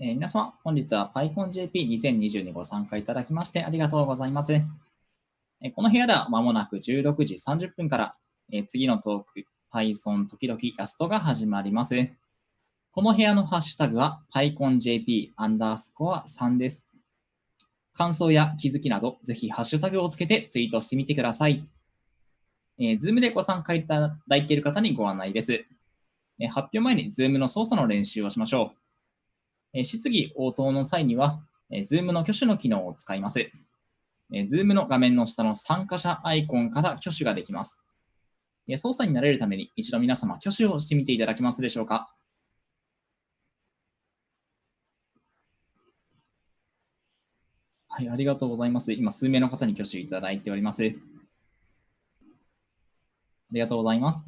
えー、皆様、本日は PyConJP2020 にご参加いただきましてありがとうございます。えー、この部屋ではまもなく16時30分から、えー、次のトーク Python 時々ラストが始まります。この部屋のハッシュタグは PyConJP アンダースコア3です。感想や気づきなど、ぜひハッシュタグをつけてツイートしてみてください。えー、Zoom でご参加いただいている方にご案内です。え、発表前に Zoom の操作の練習をしましょう。質疑応答の際には、Zoom の挙手の機能を使います。Zoom の画面の下の参加者アイコンから挙手ができます。操作に慣れるために一度皆様挙手をしてみていただけますでしょうか。はい、ありがとうございます。今、数名の方に挙手いただいております。ありがとうございます。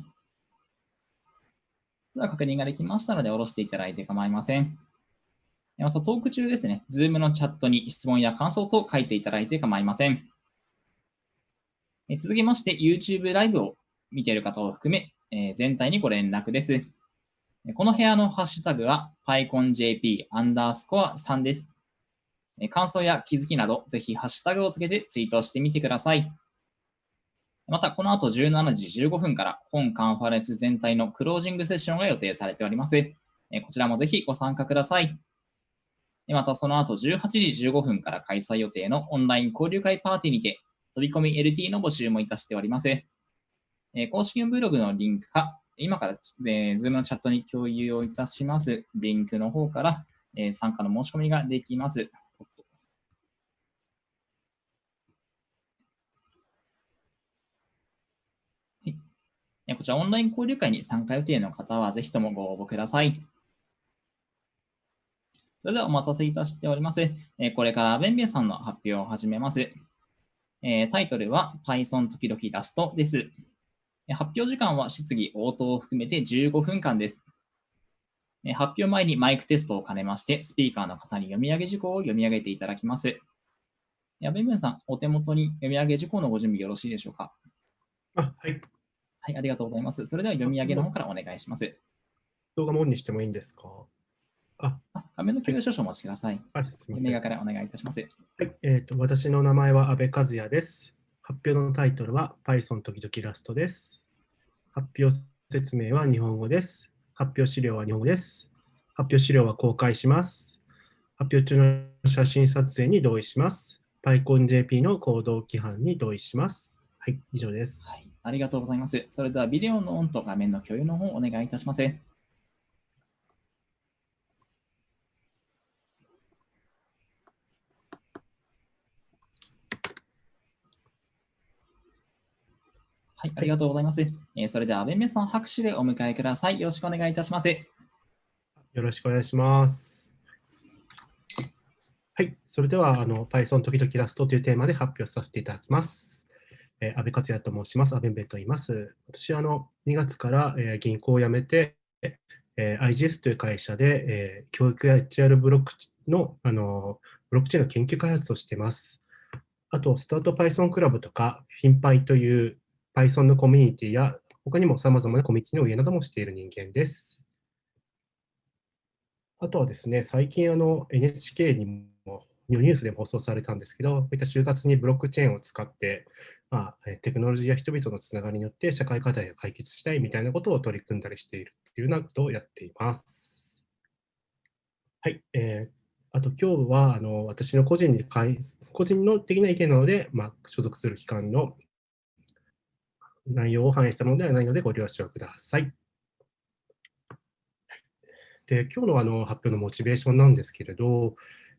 では、確認ができましたので、下ろしていただいて構いません。またトーク中ですね、Zoom のチャットに質問や感想と書いていただいて構いません。続きまして、YouTube ライブを見ている方を含め、え全体にご連絡です。この部屋のハッシュタグは PyConJP アンダースコア3です。感想や気づきなど、ぜひハッシュタグをつけてツイートしてみてください。また、この後17時15分から本カンファレンス全体のクロージングセッションが予定されております。こちらもぜひご参加ください。またその後18時15分から開催予定のオンライン交流会パーティーにて飛び込み LT の募集もいたしております。え公式ブログのリンクか、今から、えー、Zoom のチャットに共有をいたします。リンクの方から、え参加の申し込みができます。こちらオンライン交流会に参加予定の方はぜひともご応募ください。それではお待たせいたしております。えこれからベンベンさんの発表を始めます。えタイトルは Python 時々ラストです。発表時間は質疑応答を含めて15分間です。発表前にマイクテストを兼ねまして、スピーカーの方に読み上げ事項を読み上げていただきます。やべんべんさん、お手元に読み上げ事項のご準備よろしいでしょうか？あ、はい。はい、ありがとうございます。それでは読み上げの方からお願いします。動画もオンにしてもいいんですか？あ、画面の共有少々お待ちください。あすみません。からお願いいたします。はい、えーと、私の名前は阿部和也です。発表のタイトルは Python 時々ラストです。発表説明は日本語です。発表資料は日本語です。発表資料は公開します。発表中の写真撮影に同意します。PyConJP の行動規範に同意します。はい、以上です。はい、ありがとうございます。それではビデオのオンと画面の共有の方お願いいたします。ありがとうございます。えー、それでは、べんめさん、拍手でお迎えください。よろしくお願いいたします。よろしくお願いします。はい、それでは、あの Python 時々ラストというテーマで発表させていただきます。えー、安倍克也と申します。安倍べんと言います。私はあの2月から、えー、銀行を辞めて、えー、IGS という会社で、えー、教育や HR ブロックのあのブロックチェーンの研究開発をしています。あと、スタート Python クラブとか、フィンパイという Python のコミュニティや、他にも様々なコミュニティの運営などもしている人間です。あとはですね、最近あの NHK にもニュースでも放送されたんですけど、こういった就活にブロックチェーンを使って、まあ、テクノロジーや人々のつながりによって社会課題を解決したいみたいなことを取り組んだりしているというようなことをやっています。はい。えー、あと今日はあの私の個人に個人の的な意見なので、まあ、所属する機関の内容を反映したものではないのでご了承ください。で今日のあの発表のモチベーションなんですけれど、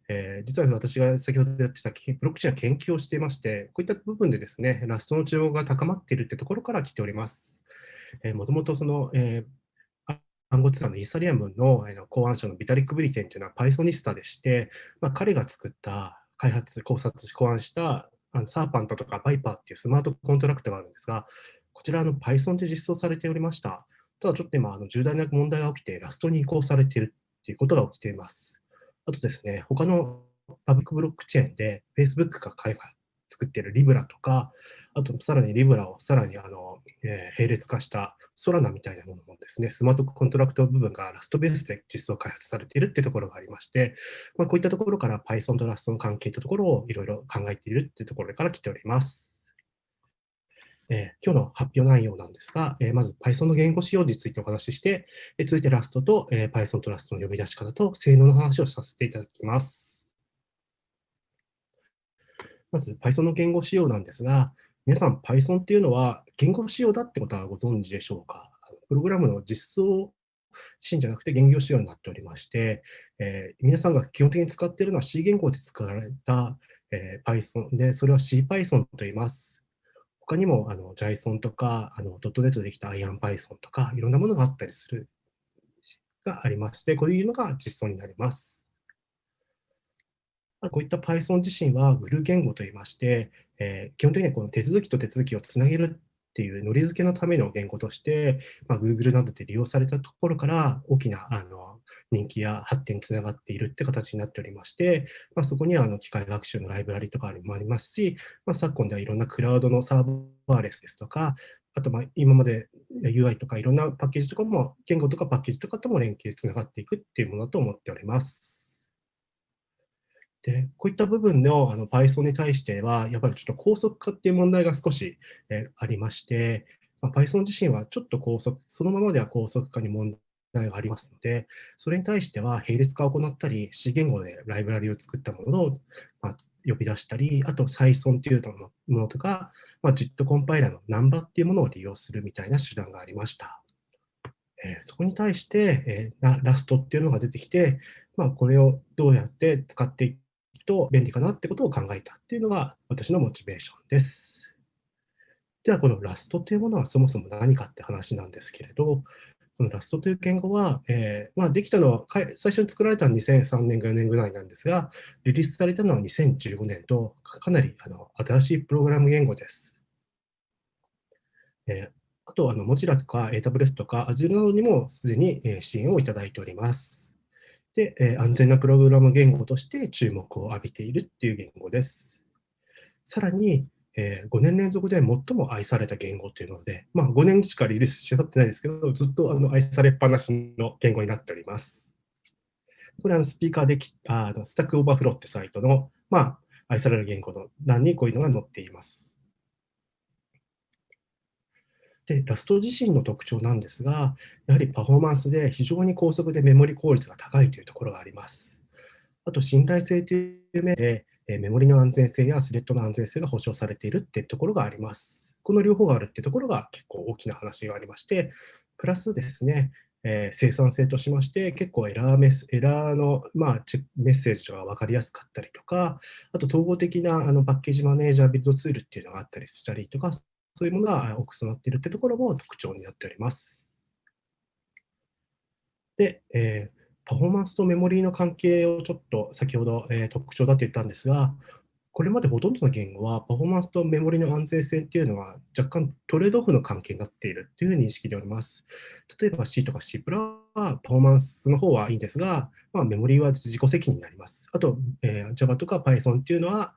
えー、実は私が先ほどやってたブロックチェーンの研究をしていまして、こういった部分でですね、ラストの注目が高まっているというところから来ております。もともとその、えー、暗号資産のイーサリアムの考案者のビタリック・ブリテンというのは Pythonista でして、まあ、彼が作った開発、考察し考案したあのサーパントとかバイパーっていうスマートコントラクトがあるんですが、こちらの Python で実装されておりました。ただちょっと今、あの重大な問題が起きて、ラストに移行されているということが起きています。あとですね、他のパブリックブロックチェーンで Facebook が開作っているリブラとか、あとさらにリブラをさらにあの、え、並列化したソラナみたいなものもですね、スマートコントラクト部分がラストベースで実装開発されているっていうところがありまして、まあ、こういったところから Python とラストの関係というところをいろいろ考えているっていうところから来ております。え、今日の発表内容なんですが、え、まず Python の言語仕様についてお話しして、えー、続いてラストと、え Python とラストの呼び出し方と性能の話をさせていただきます。まず Python の言語仕様なんですが、皆さん Python っていうのは言語仕様だってことはご存知でしょうか？プログラムの実装シーンじゃなくて言語仕様になっておりまして、えー、皆さんが基本的に使っているのは C 言語で使われた、えー、Python で、それは CPython と言います。他にもあの JSON とかあの .NET でできた IronPython とかいろんなものがあったりするがありまして、こういうのが実装になります。こういった Python 自身はグルー言語といいまして、えー、基本的にはこの手続きと手続きをつなげるっていうのり付けのための言語として、まあ、Google などで利用されたところから大きなあの人気や発展につながっているって形になっておりまして、まあ、そこにはあの機械学習のライブラリとかもありますし、まあ、昨今ではいろんなクラウドのサーバーレスですとか、あとまあ今まで UI とかいろんなパッケージとかも、言語とかパッケージとかとも連携つながっていくっていうものだと思っております。で、こういった部分のあの Python に対しては、やっぱりちょっと高速化っていう問題が少し、えありまして、まあ、Python 自身はちょっと高速、そのままでは高速化に問題がありますので、それに対しては並列化を行ったり、C 言語でライブラリを作ったものを、ま呼び出したり、あと、再存というものとか、まあ、JIT コンパイラーのナンバっていうものを利用するみたいな手段がありました。えそこに対して、えラストっていうのが出てきて、まあ、これをどうやって使っていくと便利かなってことを考えたっていうのが私のモチベーションです。では、このラストというものはそもそも何かって話なんですけれど、このラストという言語は、えー、まあ、できたのは、最初に作られたのは2003年か4年ぐらいなんですが、リリースされたのは2015年と、かなりあの新しいプログラム言語です。えー、あと、あの、モジラとか AWS とか Azure などにもすでに支援をいただいております。で、え安全なプログラム言語として注目を浴びているっていう言語です。さらに、えー、5年連続で最も愛された言語というので、まあ、5年しかリリースしてたってないですけど、ずっとあの愛されっぱなしの言語になっております。これはスピーカーできあの Stack Overflow ってサイトの、まあ、愛される言語の欄にこういうのが載っています。で、 Rust 自身の特徴なんですが、やはりパフォーマンスで非常に高速でメモリ効率が高いというところがあります。あと、信頼性という面で、えメモリの安全性やスレッドの安全性が保証されているっていうところがあります。この両方があるっていうところが結構大きな話がありまして、プラスですね、えー、生産性としまして、結構エラーメスエラーの、まあ、メッセージが分かりやすかったりとか、あと統合的なあのパッケージマネージャービルドツールっていうのがあったりしたりとか、そういうものが多く備わっているというところも特徴になっております。で、えー、パフォーマンスとメモリーの関係をちょっと先ほど、えー、特徴だと言ったんですが、これまでほとんどの言語はパフォーマンスとメモリの安全性っていうのは若干トレードオフの関係になっているという認識でおります。例えば C とか C プラはパフォーマンスの方はいいんですが、まあ、メモリーは自己責任になります。あと、えー、Java とか Python っていうのは、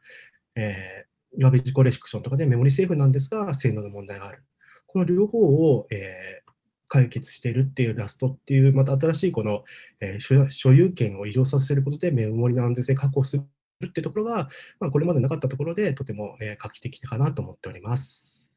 えガベジコレクションとかでメモリセーフなんですが、性能の問題がある。この両方を、えー、解決しているっていう Rust っていう、また新しいこの、えー、所有権を移動させることでメモリの安全性確保するっていうところが、まあ、これまでなかったところでとても、えー、画期的かなと思っております。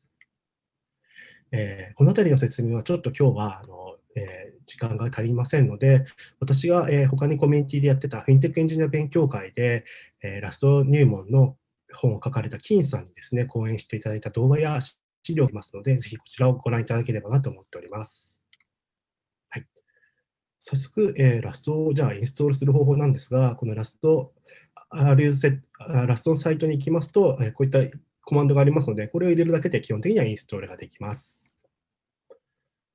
えー、このあたりの説明はちょっと今日はあの、えー、時間が足りませんので、私が、えー、他にコミュニティでやってたフィンテックエンジニア勉強会で、えー、 Rust 入門の本を書かれた金さんにですね、講演していただいた動画や資料がありますので、ぜひこちらをご覧いただければなと思っております。はい、早速、えー、ラストをじゃあインストールする方法なんですが、このラスト、R セラストのサイトに行きますと、こういったコマンドがありますので、これを入れるだけで基本的にはインストールができます。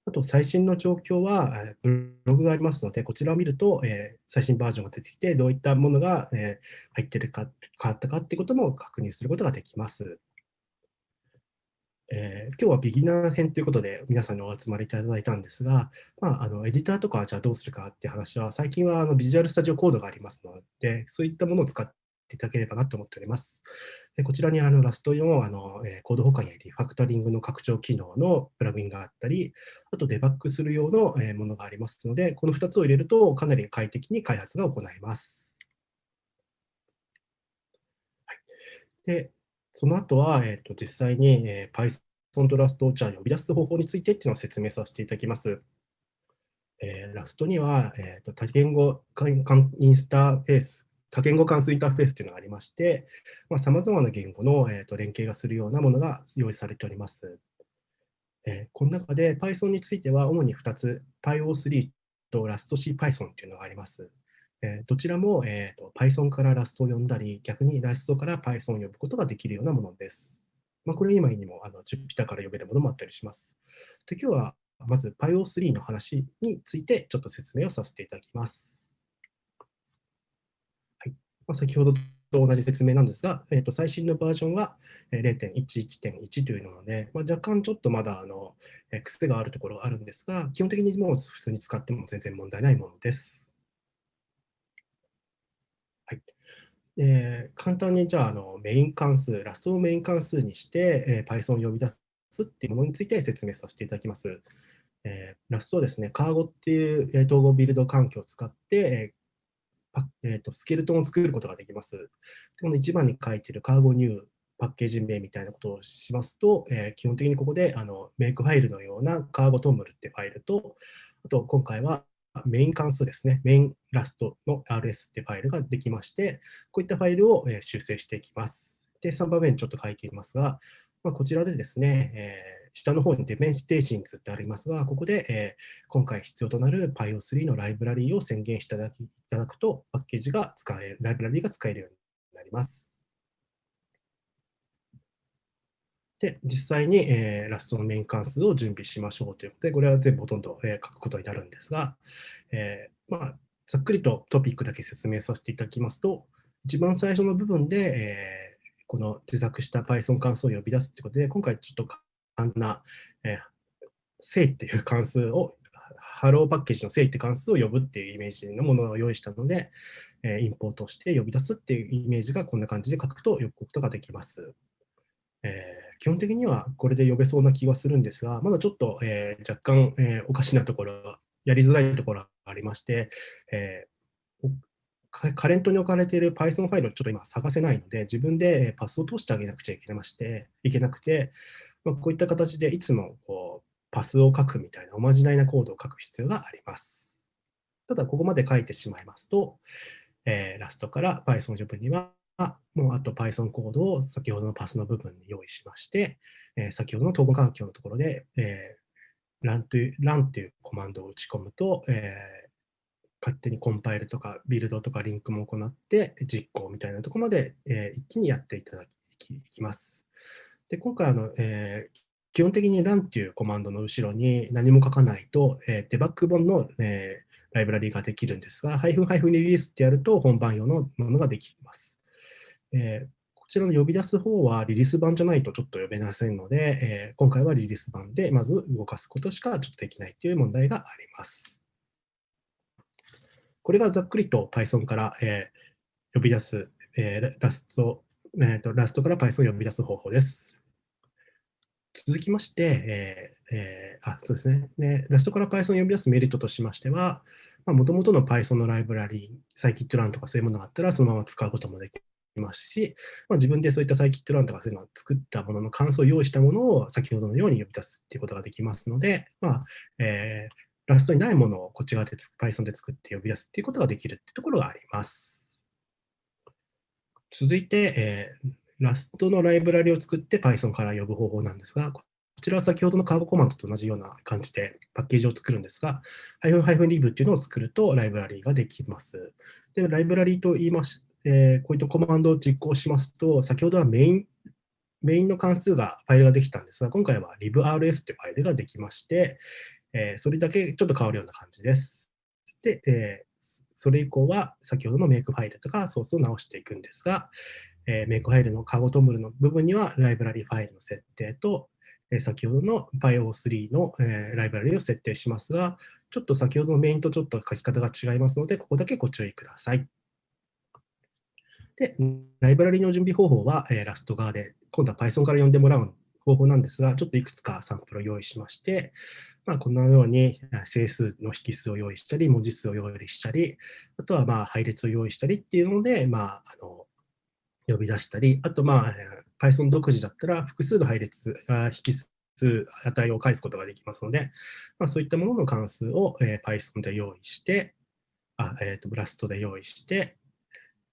あと、最新の状況は、ブログがありますので、こちらを見ると、え、最新バージョンが出てきて、どういったものが、え、入っているか、変わったかということも確認することができます。えー、今日はビギナー編ということで皆さんにお集まりいただいたんですが、まあ、あのエディターとかじゃあどうするかっていう話は、最近はあのビジュアルスタジオコードがありますので、そういったものを使っていただければなと思っております。でこちらにあのラスト4あの、えー、コード保管やリファクタリングの拡張機能のプラグインがあったり、あとデバッグする用の、えー、ものがありますので、この2つを入れるとかなり快適に開発が行えます。はい、でその後は、えーと、実際に、えー、Python と Rust をじゃあ呼び出す方法についてっていうのを説明させていただきます。えー、ラストには、えーと、多言語インスターフェース、多言語関数インターフェースというのがありまして、さまざ、まな言語の、えーと、連携がするようなものが用意されております。えー、この中で Python については主に2つ、PyO3 と RustCPython というのがあります。え、どちらも、えーと、Python から Rust を呼んだり、逆に Rust から Python を呼ぶことができるようなものです。まあ、これ以外にもあの Jupyter から呼べるものもあったりします。で今日はまず PyO3 の話についてちょっと説明をさせていただきます。はいまあ、先ほどと同じ説明なんですが、えー、と最新のバージョンは0.11.1というので、まあ、若干ちょっとまだあの癖があるところがあるんですが、基本的にもう普通に使っても全然問題ないものです。はいえー、簡単にじゃああのメイン関数、ラストをメイン関数にして、えー、Python を呼び出すっていうものについて説明させていただきます。えー、ラストはですね、カーゴっていう、統合ビルド環境を使って、えーえーと、スケルトンを作ることができます。この1番に書いているカーゴニューパッケージ名みたいなことをしますと、えー、基本的にここであのメイクファイルのようなカーゴトムルってファイルと、あと今回はメイン関数ですね、メインラストの RS ってファイルができまして、こういったファイルを修正していきます。で、3番目にちょっと書いていますが、まあ、こちらでですね、えー下の方にデメンシテーシングってありますが、ここで、えー、今回必要となる PyO3 のライブラリーを宣言していただきいただくと、パッケージが使える、ライブラリーが使えるようになります。で、実際に、えー、ラストのメイン関数を準備しましょうということで、これは全部ほとんど、えー、書くことになるんですが、えー、まあ、ざっくりとトピックだけ説明させていただきますと、一番最初の部分で、えー、この自作した Python 関数を呼び出すということで、今回ちょっと簡単な、えー、正っていう関数を、ハローパッケージの正って関数を呼ぶっていうイメージのものを用意したので、えー、インポートして呼び出すっていうイメージがこんな感じで書くと呼ぶことができます。基本的にはこれで呼べそうな気はするんですが、まだちょっと、えー、若干、えー、おかしなところ、やりづらいところがありまして、えカレントに置かれている Python ファイルをちょっと今探せないので、自分でパスを通してあげなくちゃいけまして、いけなくて、まあ、こういった形でいつもこうパスを書くみたいなおまじないなコードを書く必要があります。ただ、ここまで書いてしまいますと、えー、ラストから Python 部分には、もうあと Python コードを先ほどのパスの部分に用意しまして、えー、先ほどの統合環境のところで、えー、run という run というコマンドを打ち込むと、えー、勝手にコンパイルとかビルドとかリンクも行って実行みたいなところまで、えー、一気にやっていただきいきます。で今回あの、えー、基本的に run っていうコマンドの後ろに何も書かないと、えー、デバッグ本の、えー、ライブラリができるんですが、ハイフンハイフンリリースってやると本番用のものができます。えー、こちらの呼び出す方はリリース版じゃないとちょっと呼べませんので、えー、今回はリリース版でまず動かすことしかちょっとできないという問題があります。これがざっくりと Python から、えー、呼び出す、えー、ラスト、えーと、ラストから Python を呼び出す方法です。続きまして、えーえー、あそうですねで、ラストから Python を呼び出すメリットとしましては、もともとの Python のライブラリー、サイキットランとかそういうものがあったら、そのまま使うこともできいますし、まあ、自分でそういったサイキットランとかそういうのを作ったものの関数を用意したものを先ほどのように呼び出すということができますので、まあえー、ラストにないものをこっち側で Python で作って呼び出すということができるというところがあります。続いて、えーラストのライブラリを作って Python から呼ぶ方法なんですが、こちらは先ほどのカーゴコマンドと同じような感じでパッケージを作るんですが、ハイフンハイフンリブっていうのを作るとライブラリーができます。で、ライブラリーと言いまし、えー、こういったコマンドを実行しますと、先ほどはメイン、メインの関数が、ファイルができたんですが、今回は librs というファイルができまして、えー、それだけちょっと変わるような感じです。で、えー、それ以降は先ほどのメイクファイルとかソースを直していくんですが、えー、メイクファイルのカゴトムルの部分にはライブラリファイルの設定と、えー、先ほどの PyO3 の、えー、ライブラリを設定しますが、ちょっと先ほどのメインとちょっと書き方が違いますので、ここだけご注意ください。で、ライブラリの準備方法は、えー、ラスト側で、今度は Python から読んでもらう方法なんですが、ちょっといくつかサンプルを用意しまして、まあ、このように整数の引数を用意したり、文字数を用意したり、あとはまあ配列を用意したりっていうので、まあ、あの呼び出したり、あとまあ Python 独自だったら複数の配列、引数、値を返すことができますので、まあ、そういったものの関数を、えー、Python で用意して、あえーとブ、ラストで用意して、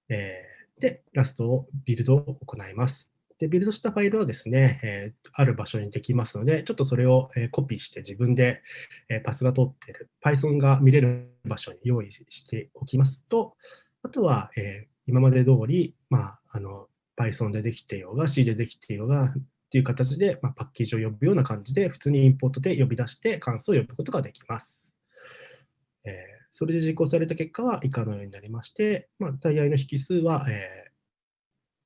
えー、で、ラストをビルドを行います。で、ビルドしたファイルはですね、えー、ある場所にできますので、ちょっとそれを、えー、コピーして自分で、えー、パスが通っている Python が見れる場所に用意しておきますと、あとは、え今まで通り、まあ、あの Python でできていようが C でできていようがっていう形で、まあ、パッケージを呼ぶような感じで、普通にインポートで呼び出して関数を呼ぶことができます。え、それで実行された結果は以下のようになりまして、まあ、大合の引数は、えー、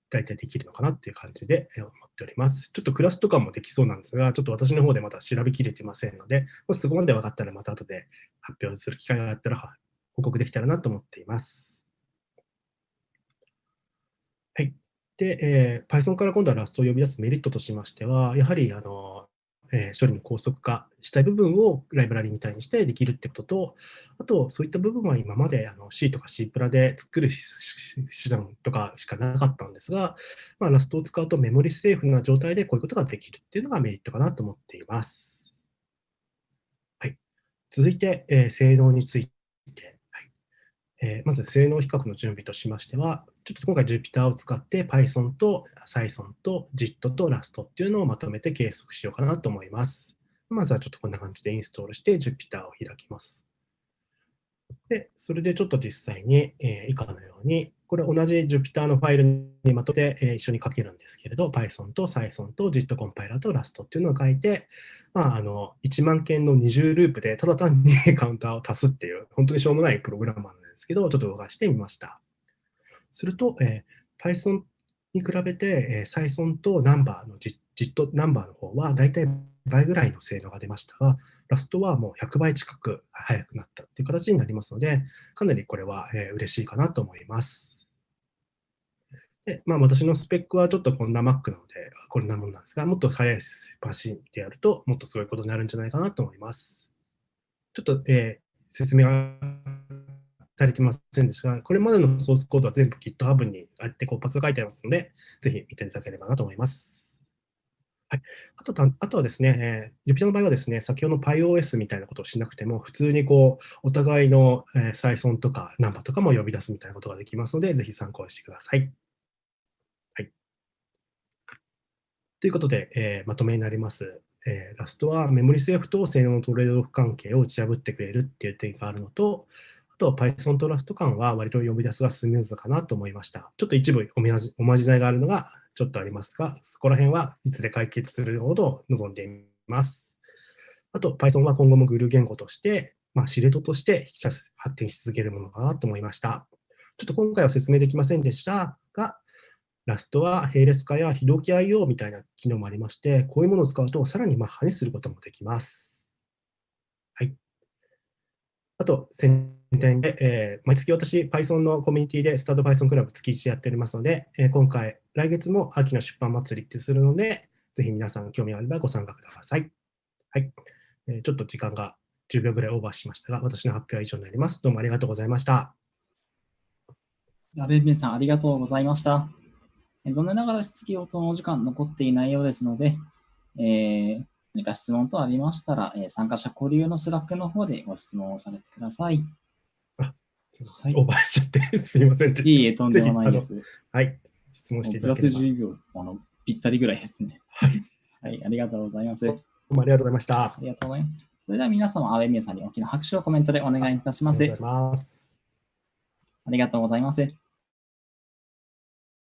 大体できるのかなっていう感じで思っております。ちょっとクラスとかもできそうなんですが、ちょっと私の方でまだ調べきれてませんので、もしそこまで分かったらまた後で発表する機会があったら報告できたらなと思っています。はい。で、えー、Python から今度はラストを呼び出すメリットとしましては、やはりあの、え、処理の高速化したい部分をライブラリみたいにしてできるってことと、あと、そういった部分は今まであの C とか C プラで作る手段とかしかなかったんですが、まあ、ラストを使うとメモリセーフな状態でこういうことができるっていうのがメリットかなと思っています。はい、続いて、えー、性能についてえ、まず性能比較の準備としましては、ちょっと今回 Jupyter を使って Python と Python と JIT と Rust っていうのをまとめて計測しようかなと思います。まずはちょっとこんな感じでインストールして Jupyter を開きます。で、それでちょっと実際に、えー、以下のように、これ同じ Jupyter のファイルにまとめて、え、一緒に書けるんですけれど、Python と Python と JIT コンパイラーと Rust っていうのを書いて、まあ、あの1万件の20ループでただ単に カウンターを足すっていう、本当にしょうもないプログラマーですけど、ちょっと動かしてみました。すると、えー、Python に比べて、えー、Python とナンバーの JIT ナンバーの方は、だいたい倍ぐらいの性能が出ましたが、ラストはもう100倍近く速くなったという形になりますので、かなりこれは、えー、嬉しいかなと思います。で、まあ、私のスペックはちょっとこんな Mac なので、こんなもんなんですが、もっと速いマシンでやると、もっとすごいことになるんじゃないかなと思います。ちょっと、えー、説明がされてませんでしたが、これまでのソースコードは全部 GitHub にあってこうパスが書いてありますので、ぜひ見ていただければなと思います。はい、あとあとはですね、えー、Jupyter の場合はですね、先ほどの PyOS みたいなことをしなくても、普通にこうお互いの、えー、サイソンとかナンバーとかも呼び出すみたいなことができますので、ぜひ参考にしてください。はい、ということで、えー、まとめになります。えー、ラストはメモリセーフと性能のトレードオフ関係を打ち破ってくれるっていう点があるのと、と Python と Rust 間は割と呼び出すがスムーズかなと思いました。ちょっと一部おまじおまじないがあるのがちょっとありますが、そこら辺はいずれ解決するほど望んでいます。あと Python は今後もグル言語として、まあ、司令塔として発展し続けるものかなと思いました。ちょっと今回は説明できませんでしたが、ラストは並列化や非同期 IO みたいな機能もありまして、こういうものを使うとさらにまあ派にすることもできます。はい。あと、宣伝で、えー、毎月私、Python のコミュニティでスタート Python クラブ月1やっておりますので、えー、今回、来月も秋の出版祭りってするので、ぜひ皆さん興味あればご参加ください。はい。えー、ちょっと時間が10秒ぐらいオーバーしましたが、私の発表は以上になります。どうもありがとうございました。矢部さん、ありがとうございました。残念ながら質疑応答のお時間残っていないようですので、えー、何か質問等ありましたら、えー、参加者交流の Slack の方でご質問をされてください。あ、はい、オーバーしちゃってすみません。いいえ、とんでもないです。はい、質問していただければ。プラス10秒あの、ぴったりぐらいですね。はい。はい、ありがとうございます。どうもありがとうございました。ありがとうございます。それでは皆様、阿部美さんに大きな拍手をコメントでお願いいたします。ありがとうございます。ありがとうございます。